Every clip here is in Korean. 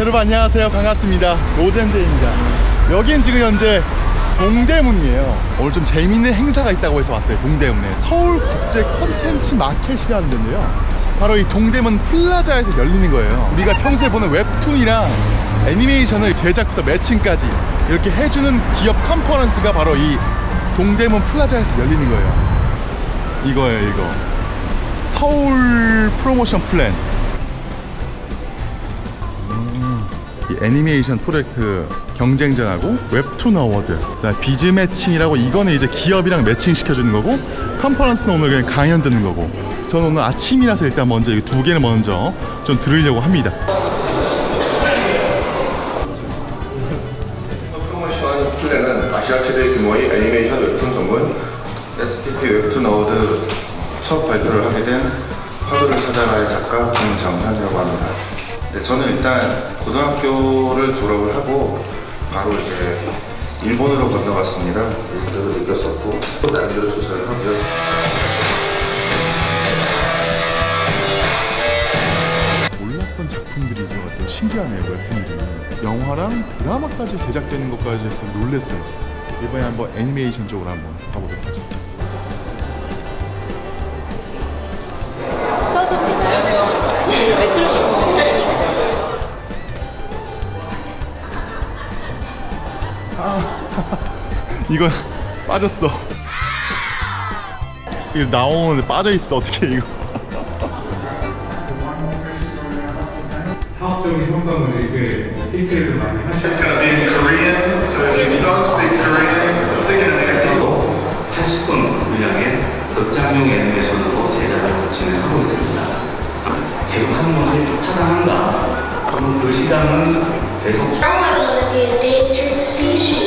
여러분 안녕하세요. 반갑습니다. 노잼제입니다. 여긴 지금 현재 동대문이에요. 오늘 좀 재밌는 행사가 있다고 해서 왔어요. 동대문에. 서울국제 컨텐츠 마켓이라는 데인데요. 바로 이 동대문 플라자에서 열리는 거예요. 우리가 평소에 보는 웹툰이랑 애니메이션을 제작부터 매칭까지 이렇게 해주는 기업 컨퍼런스가 바로 이 동대문 플라자에서 열리는 거예요. 이거예요 이거. 서울 프로모션 플랜 애니메이션 프로젝트 경쟁전하고 웹툰 award biz matching이라고 이거는 이제 기업이랑 매칭 시켜주는 거고 컨퍼런스는 오늘 그냥 강연 듣는 거고 저는 오늘 아침이라서 일단 먼저 이 두 개를 먼저 좀 들으려고 합니다 플랜은 아시아 최대 규모의 애니메이션 웹툰 전문 SPP 웹툰 award 첫 발표를 하게 된 화두를 찾아가의 작가 김정현이라고 합니다. 네, 저는 일단 고등학교를 졸업을 하고 바로 이제 일본으로 건너갔습니다. 그대로 느꼈었고 또 나름대로 조사를 하고요. 몰랐던 작품들이 있어가지고 신기하네요 웹툰들이 영화랑 드라마까지 제작되는 것까지 해서 놀랬어요 이번에 한번 애니메이션 쪽으로 한번 가보도록 하죠 이건 빠졌어 이거 나오는데 빠져있어 어떻게 이거 사업적인 효과를 이렇게 디테일을 많이 하시고 It's gonna be in Korean, so if you don't speak Korean, stick it in there. 80분 분량의 극장용 애니메이션으로 제작을 진행하고 있습니다. 계속 하는 것이 타당한가? 그럼 그 시장은 I want to be a dangerous species.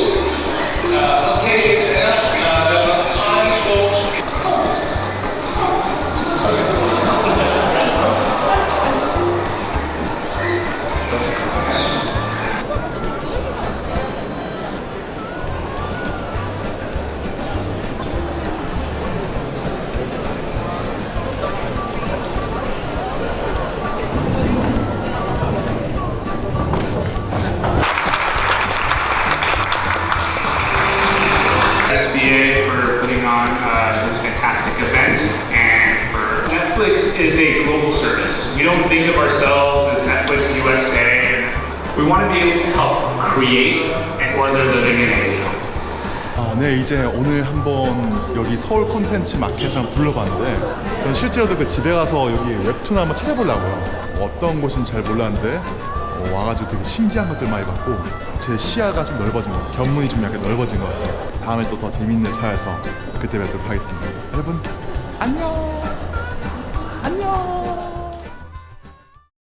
Fantastic event and for Netflix is a global service. We don't think of ourselves as Netflix USA. We want to be able to help create and or they're living in Asia. 아, 네 이제 오늘 한번 여기 서울 콘텐츠 마켓을 한번 둘러봤는데 저는 실제로도 그 집에 가서 여기 웹툰 한번 찾아보려고요 어떤 곳인지 잘 몰랐는데 어, 와가지고 되게 신기한 것들 많이 봤고 제 시야가 좀 넓어진 것 같아요. 견문이 좀 약간 넓어진 것 같아요. 다음에 또 더 재밌는 차에서 그때 뵙도록 하겠습니다. 여러분 안녕